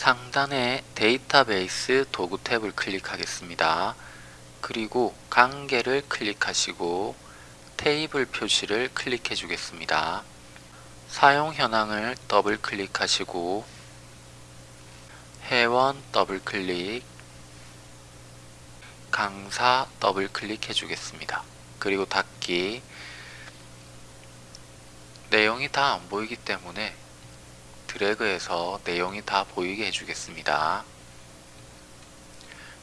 상단에 데이터베이스 도구 탭을 클릭하겠습니다. 그리고 관계를 클릭하시고 테이블 표시를 클릭해 주겠습니다. 사용 현황을 더블 클릭하시고 회원 더블 클릭 강사 더블 클릭해 주겠습니다. 그리고 닫기 내용이 다 안 보이기 때문에 드래그해서 내용이 다 보이게 해주겠습니다.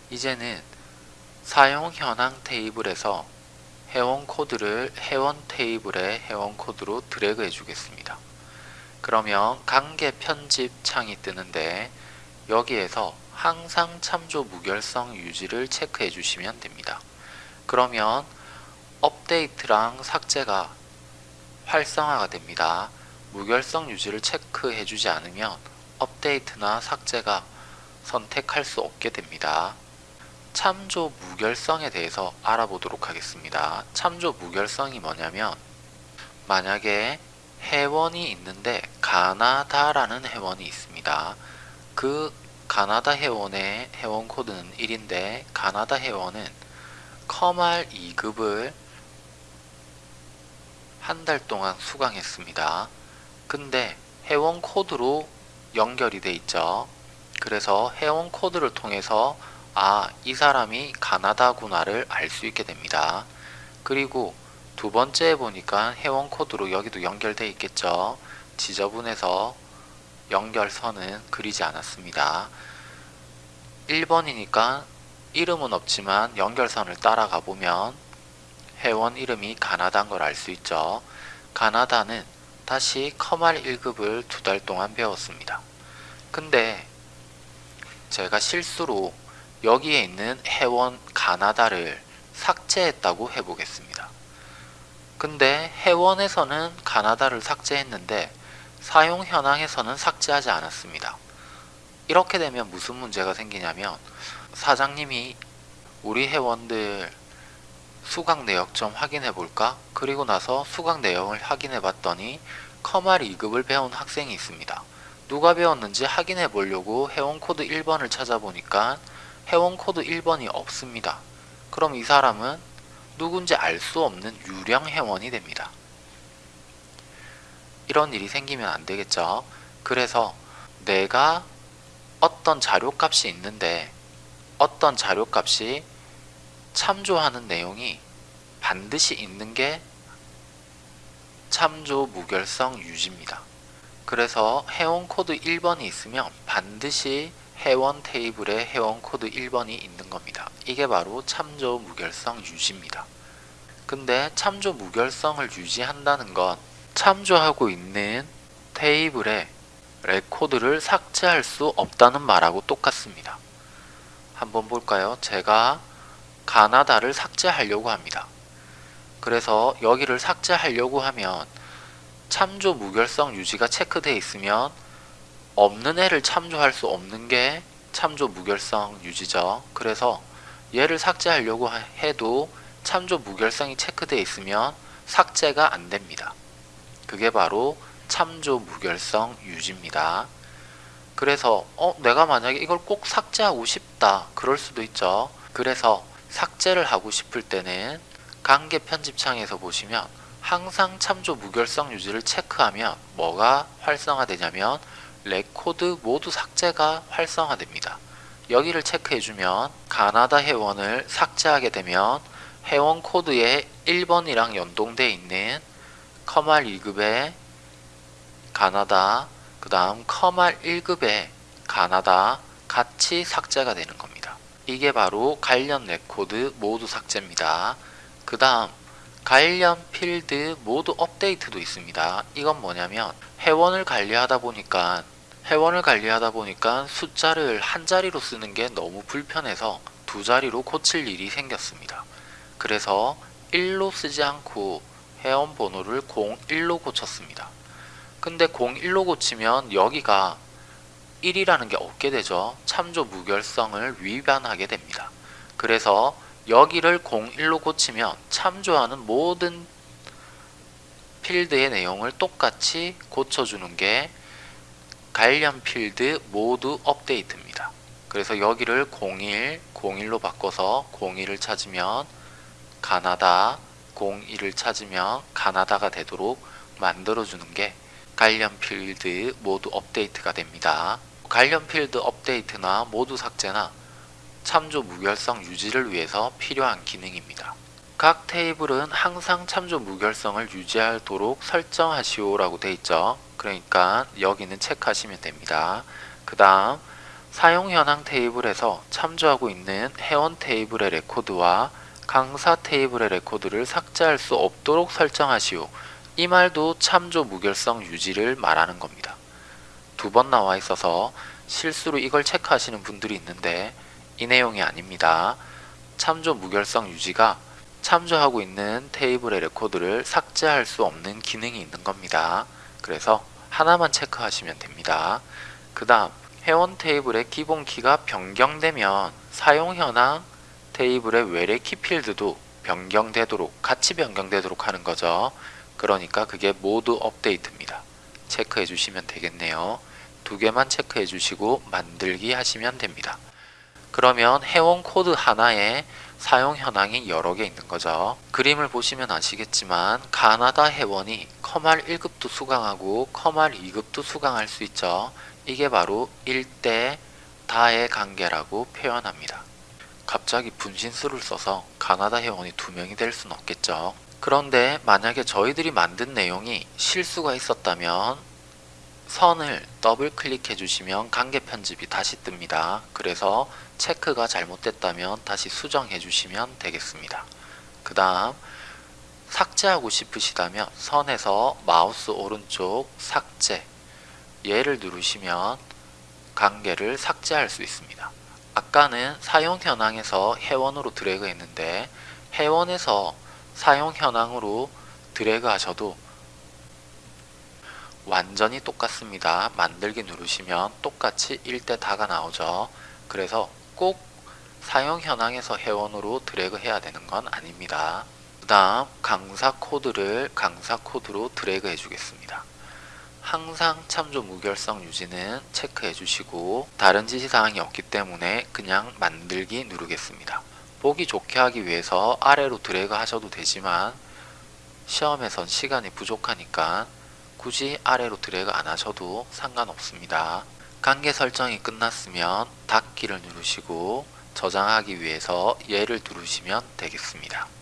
이제는 사용 현황 테이블에서 회원 코드를 회원 테이블의 회원 코드로 드래그 해주겠습니다. 그러면 관계 편집 창이 뜨는데 여기에서 항상 참조 무결성 유지를 체크해 주시면 됩니다. 그러면 업데이트랑 삭제가 활성화가 됩니다. 무결성 유지를 체크해 주지 않으면 업데이트나 삭제가 선택할 수 없게 됩니다. 참조 무결성에 대해서 알아보도록 하겠습니다. 참조 무결성이 뭐냐면 만약에 회원이 있는데 가나다라는 회원이 있습니다. 그 가나다 회원의 회원 코드는 1인데 가나다 회원은 커말 2급을 한 달 동안 수강했습니다. 근데 회원 코드로 연결이 돼 있죠. 그래서 회원 코드를 통해서 아, 이 사람이 가나다구나를 알 수 있게 됩니다. 그리고 두 번째 보니까 회원 코드로 여기도 연결돼 있겠죠. 지저분해서 연결선은 그리지 않았습니다. 1번이니까 이름은 없지만 연결선을 따라가 보면 회원 이름이 가나다인 걸 알 수 있죠. 가나다는 다시 커말 1급을 두 달 동안 배웠습니다. 근데 제가 실수로 여기에 있는 회원 가나다를 삭제했다고 해보겠습니다. 근데 회원에서는 가나다를 삭제했는데 사용 현황에서는 삭제하지 않았습니다. 이렇게 되면 무슨 문제가 생기냐면 사장님이 우리 회원들 수강 내역 좀 확인해 볼까? 그리고 나서 수강 내역을 확인해 봤더니 컴활 2급을 배운 학생이 있습니다. 누가 배웠는지 확인해 보려고 회원 코드 1번을 찾아보니까 회원 코드 1번이 없습니다. 그럼 이 사람은 누군지 알 수 없는 유령 회원이 됩니다. 이런 일이 생기면 안 되겠죠. 그래서 내가 어떤 자료값이 있는데 어떤 자료값이 참조하는 내용이 반드시 있는 게 참조 무결성 유지입니다. 그래서 회원 코드 1번이 있으면 반드시 회원 테이블에 회원 코드 1번이 있는 겁니다. 이게 바로 참조 무결성 유지입니다. 근데 참조 무결성을 유지한다는 건 참조하고 있는 테이블에 레코드를 삭제할 수 없다는 말하고 똑같습니다. 한번 볼까요? 제가 가나다를 삭제하려고 합니다. 그래서 여기를 삭제하려고 하면 참조 무결성 유지가 체크되어 있으면 없는 애를 참조할 수 없는 게 참조 무결성 유지죠. 그래서 얘를 삭제하려고 해도 참조 무결성이 체크되어 있으면 삭제가 안 됩니다. 그게 바로 참조 무결성 유지입니다. 그래서 어 내가 만약에 이걸 꼭 삭제하고 싶다 그럴 수도 있죠. 그래서 삭제를 하고 싶을 때는 관계 편집창에서 보시면 항상 참조 무결성 유지를 체크하면 뭐가 활성화되냐면 레코드 모두 삭제가 활성화됩니다. 여기를 체크해주면 가나다 회원을 삭제하게 되면 회원 코드에 1번이랑 연동되어 있는 컴활 2급의 가나다 그 다음 컴활 1급의 가나다 같이 삭제가 되는 겁니다. 이게 바로 관련 레코드 모두 삭제입니다. 그 다음 관련 필드 모두 업데이트도 있습니다. 이건 뭐냐면 회원을 관리하다 보니까 회원을 관리하다 보니까 숫자를 한 자리로 쓰는 게 너무 불편해서 두 자리로 고칠 일이 생겼습니다. 그래서 1로 쓰지 않고 회원 번호를 01로 고쳤습니다. 근데 01로 고치면 여기가 1이라는 게 없게 되죠. 참조 무결성을 위반하게 됩니다. 그래서 여기를 01로 고치면 참조하는 모든 필드의 내용을 똑같이 고쳐주는 게 관련 필드 모두 업데이트입니다. 그래서 여기를 01, 01로 바꿔서 01을 찾으면 가나다, 01을 찾으면 가나다가 되도록 만들어주는 게 관련 필드 모두 업데이트가 됩니다. 관련 필드 업데이트나 모두 삭제나 참조 무결성 유지를 위해서 필요한 기능입니다. 각 테이블은 항상 참조 무결성을 유지하도록 설정하시오 라고 되어 있죠. 그러니까 여기는 체크하시면 됩니다. 그 다음 사용 현황 테이블에서 참조하고 있는 회원 테이블의 레코드와 강사 테이블의 레코드를 삭제할 수 없도록 설정하시오. 이 말도 참조 무결성 유지를 말하는 겁니다. 두 번 나와 있어서 실수로 이걸 체크하시는 분들이 있는데 이 내용이 아닙니다. 참조 무결성 유지가 참조하고 있는 테이블의 레코드를 삭제할 수 없는 기능이 있는 겁니다. 그래서 하나만 체크하시면 됩니다. 그 다음 회원 테이블의 기본 키가 변경되면 사용 현황 테이블의 외래 키 필드도 변경되도록 같이 변경되도록 하는 거죠. 그러니까 그게 모두 업데이트입니다. 체크해 주시면 되겠네요. 두 개만 체크해 주시고 만들기 하시면 됩니다. 그러면 회원 코드 하나에 사용 현황이 여러 개 있는 거죠. 그림을 보시면 아시겠지만 가나다 회원이 컴활 1급도 수강하고 컴활 2급도 수강할 수 있죠. 이게 바로 1대 다의 관계라고 표현합니다. 갑자기 분신술을 써서 가나다 회원이 두 명이 될 수는 없겠죠. 그런데 만약에 저희들이 만든 내용이 실수가 있었다면 선을 더블 클릭해 주시면 관계 편집이 다시 뜹니다. 그래서 체크가 잘못됐다면 다시 수정해 주시면 되겠습니다. 그 다음 삭제하고 싶으시다면 선에서 마우스 오른쪽 삭제 얘를 누르시면 관계를 삭제할 수 있습니다. 아까는 사용 현황에서 회원으로 드래그 했는데 회원에서 사용 현황으로 드래그 하셔도 완전히 똑같습니다. 만들기 누르시면 똑같이 1대 다가 나오죠. 그래서 꼭 사용 현황에서 회원으로 드래그 해야 되는 건 아닙니다. 그 다음 강사 코드를 강사 코드로 드래그 해주겠습니다. 항상 참조 무결성 유지는 체크해 주시고 다른 지시사항이 없기 때문에 그냥 만들기 누르겠습니다. 보기 좋게 하기 위해서 아래로 드래그 하셔도 되지만 시험에선 시간이 부족하니까 굳이 아래로 드래그 안 하셔도 상관없습니다. 관계 설정이 끝났으면 닫기를 누르시고 저장하기 위해서 얘를 누르시면 되겠습니다.